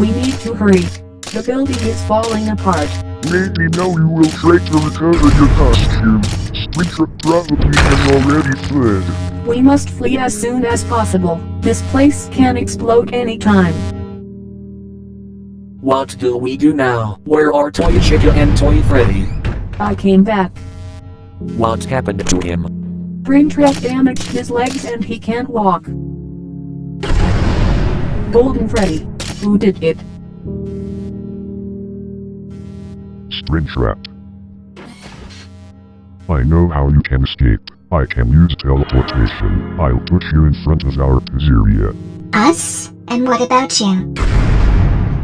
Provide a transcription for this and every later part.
We need to hurry. The building is falling apart. Maybe now you will try to recover your costume. Springtrap probably has already fled. We must flee as soon as possible. This place can explode anytime. What do we do now? Where are Toy Chica and Toy Freddy? I came back. What happened to him? Brain Springtrap damaged his legs and he can't walk. Golden Freddy. Who did it? Springtrap. I know how you can escape. I can use teleportation. I'll put you in front of our pizzeria. Us? And what about you?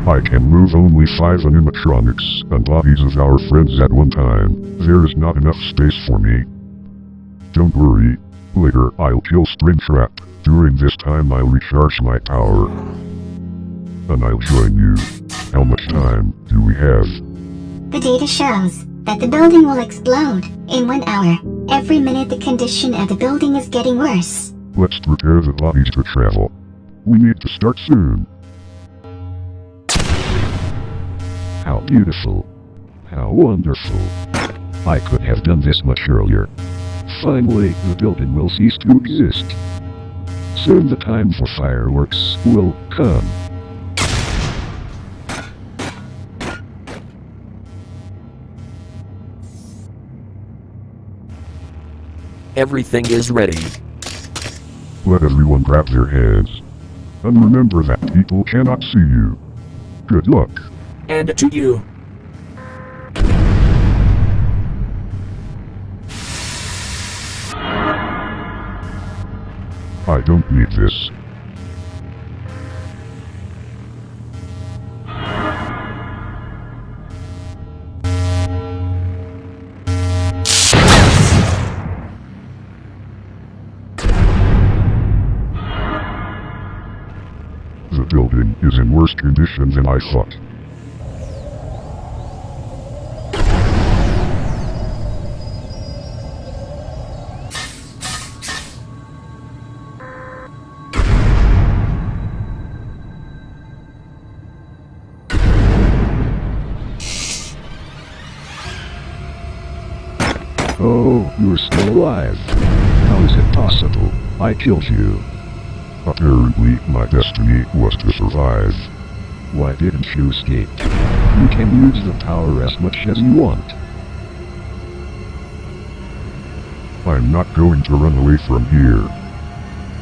I can move only five animatronics and bodies of our friends at one time. There is not enough space for me. Don't worry. Later, I'll kill Springtrap. During this time, I'll recharge my power. And I'll join you. How much time do we have? The data shows that the building will explode in one hour. Every minute the condition of the building is getting worse. Let's prepare the bodies for travel. We need to start soon. How beautiful. How wonderful. I could have done this much earlier. Finally, the building will cease to exist. Soon the time for fireworks will come. Everything is ready. Let everyone grab their heads. And remember that people cannot see you. Good luck. And to you. I don't need this. Is in worse condition than I thought. Oh, you're still alive. How is it possible? I killed you. Apparently, my destiny was to survive. Why didn't you escape? You can use the power as much as you want. I'm not going to run away from here.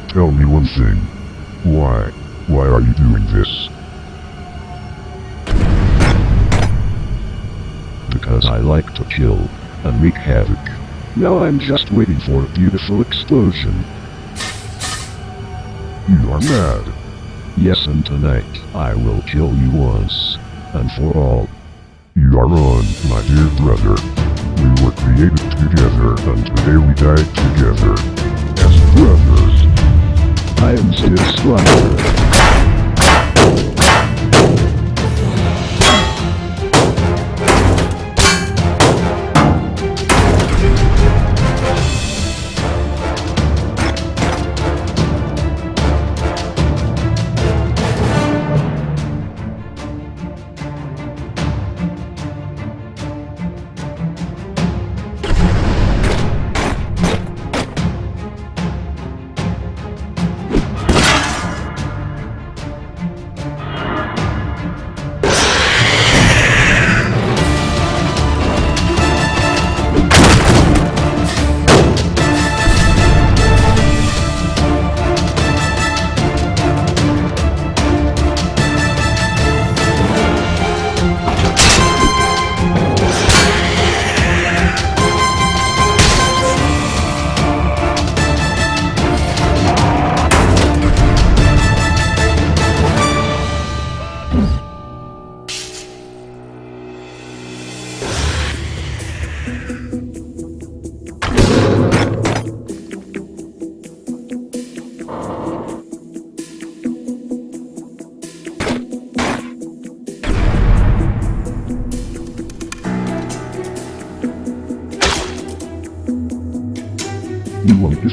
Tell me one thing. Why? Why are you doing this? Because I like to kill and wreak havoc. Now I'm just waiting for a beautiful explosion. You are mad. Yes, and tonight I will kill you once and for all. You are on, my dear brother. We were created together, and today we died together. As brothers. I am still stronger.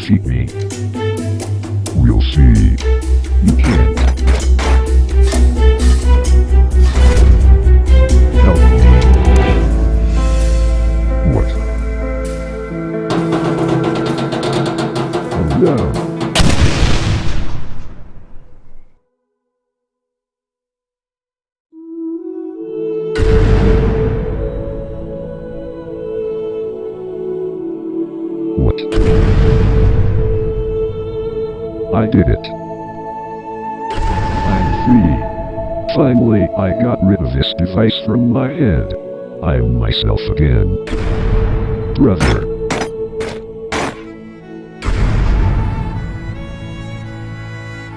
You did it. I'm free. Finally, I got rid of this device from my head. I'm myself again. Brother.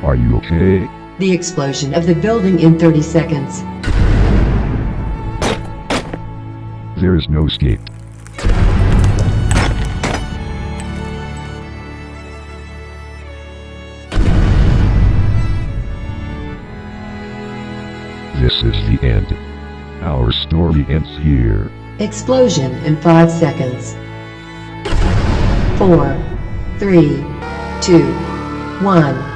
Are you okay? The explosion of the building in 30 seconds. There is no escape. This is the end. Our story ends here. Explosion in 5 seconds. 4, 3, 2, 1.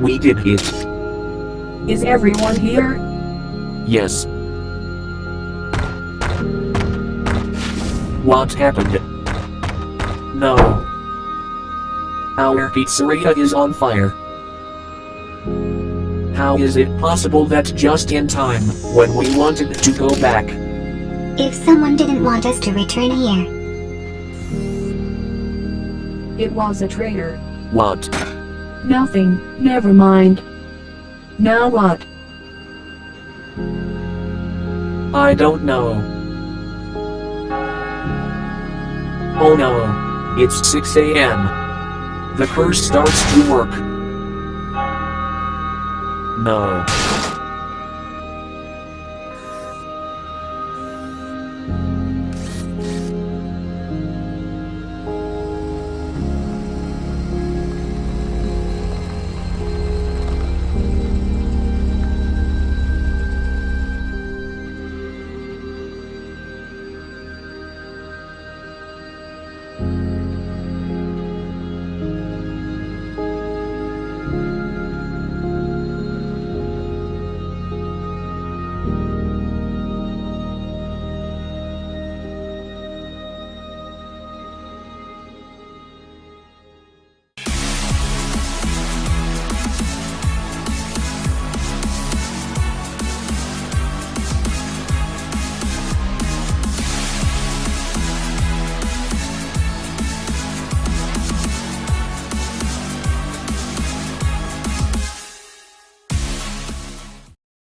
We did it. Is everyone here? Yes. What happened? No. Our pizzeria is on fire. How is it possible that just in time, when we wanted to go back, If someone didn't want us to return here, It was a traitor. what? Nothing, never mind. Now what? I don't know. Oh no. It's 6 a.m. The curse starts to work. No.